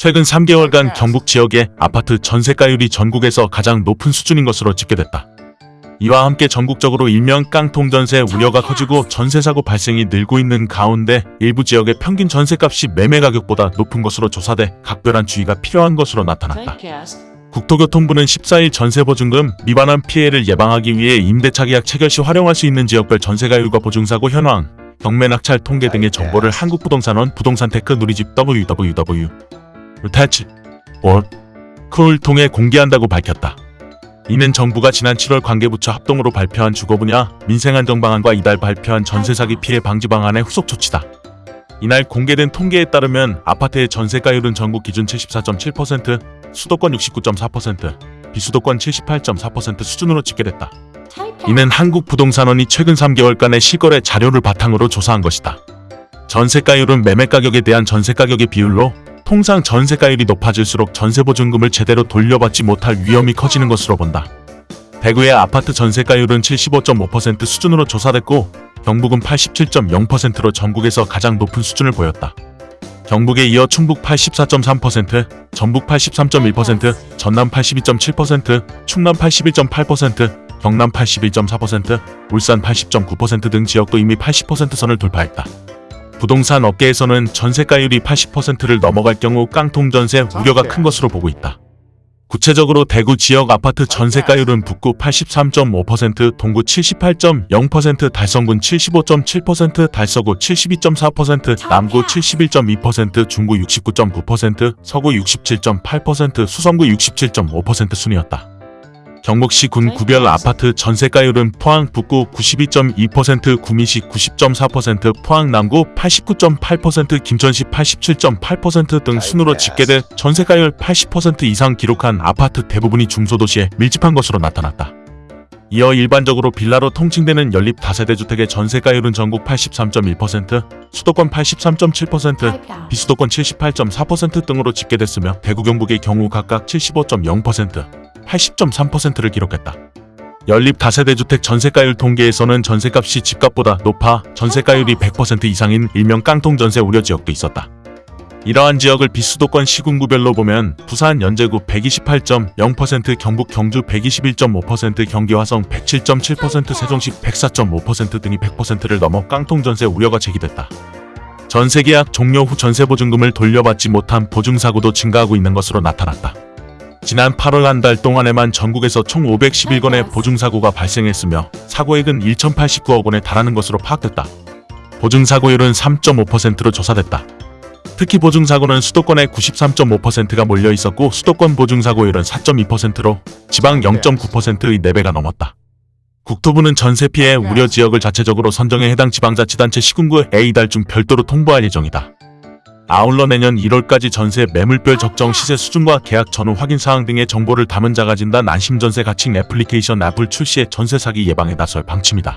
최근 3개월간 경북 지역의 아파트 전세가율이 전국에서 가장 높은 수준인 것으로 집계됐다. 이와 함께 전국적으로 일명 깡통 전세 우려가 커지고 전세사고 발생이 늘고 있는 가운데 일부 지역의 평균 전세값이 매매 가격보다 높은 것으로 조사돼 각별한 주의가 필요한 것으로 나타났다. 국토교통부는 14일 전세보증금 미반환 피해를 예방하기 위해 임대차 계약 체결 시 활용할 수 있는 지역별 전세가율과 보증사고 현황, 경매 낙찰 통계 등의 정보를 한국부동산원 부동산테크 누리집 www. 태치 올쿨 통해 공개한다고 밝혔다. 이는 정부가 지난 7월 관계부처 합동으로 발표한 주거 분야 민생안정 방안과 이달 발표한 전세 사기 피해 방지 방안의 후속 조치다. 이날 공개된 통계에 따르면 아파트의 전세가율은 전국 기준 74.7%, 수도권 69.4%, 비수도권 78.4% 수준으로 집계됐다. 이는 한국부동산원이 최근 3개월간의 실거래 자료를 바탕으로 조사한 것이다. 전세가율은 매매가격에 대한 전세가격의 비율로 통상 전세가율이 높아질수록 전세보증금을 제대로 돌려받지 못할 위험이 커지는 것으로 본다. 대구의 아파트 전세가율은 75.5% 수준으로 조사됐고 경북은 87.0%로 전국에서 가장 높은 수준을 보였다. 경북에 이어 충북 84.3%, 전북 83.1%, 전남 82.7%, 충남 81.8%, 경남 81.4%, 울산 80.9%등 지역도 이미 80% 선을 돌파했다. 부동산 업계에서는 전세가율이 80%를 넘어갈 경우 깡통 전세 우려가 큰 것으로 보고 있다. 구체적으로 대구 지역 아파트 전세가율은 북구 83.5%, 동구 78.0%, 달성군 75.7%, 달서구 72.4%, 남구 71.2%, 중구 69.9%, 서구 67.8%, 수성구 67.5% 순이었다. 경북시 군 구별 아파트 전세가율은 포항 북구 92.2%, 구미시 90.4%, 포항 남구 89.8%, 김천시 87.8%등 순으로 집계돼 전세가율 80% 이상 기록한 아파트 대부분이 중소도시에 밀집한 것으로 나타났다. 이어 일반적으로 빌라로 통칭되는 연립 다세대 주택의 전세가율은 전국 83.1%, 수도권 83.7%, 비수도권 78.4% 등으로 집계됐으며 대구 경북의 경우 각각 75.0%, 80.3%를 기록했다. 연립 다세대 주택 전세가율 통계에서는 전세값이 집값보다 높아 전세가율이 100% 이상인 일명 깡통 전세 우려 지역도 있었다. 이러한 지역을 비수도권 시군구별로 보면 부산 연제구 128.0%, 경북 경주 121.5%, 경기 화성 107.7%, 세종시 104.5% 등이 100%를 넘어 깡통 전세 우려가 제기됐다. 전세 계약 종료 후 전세 보증금을 돌려받지 못한 보증 사고도 증가하고 있는 것으로 나타났다. 지난 8월 한 달 동안에만 전국에서 총 511건의 보증사고가 발생했으며 사고액은 1,089억 원에 달하는 것으로 파악됐다. 보증사고율은 3.5%로 조사됐다. 특히 보증사고는 수도권에 93.5%가 몰려 있었고 수도권 보증사고율은 4.2%로 지방 0.9%의 4배가 넘었다. 국토부는 전세 피해 우려 지역을 자체적으로 선정해 해당 지방자치단체 시군구 A달 중 별도로 통보할 예정이다. 아울러 내년 1월까지 전세 매물별 적정 시세 수준과 계약 전후 확인 사항 등의 정보를 담은 자가진단 안심전세 가칭 애플리케이션 앱을 출시해 전세 사기 예방에 나설 방침이다.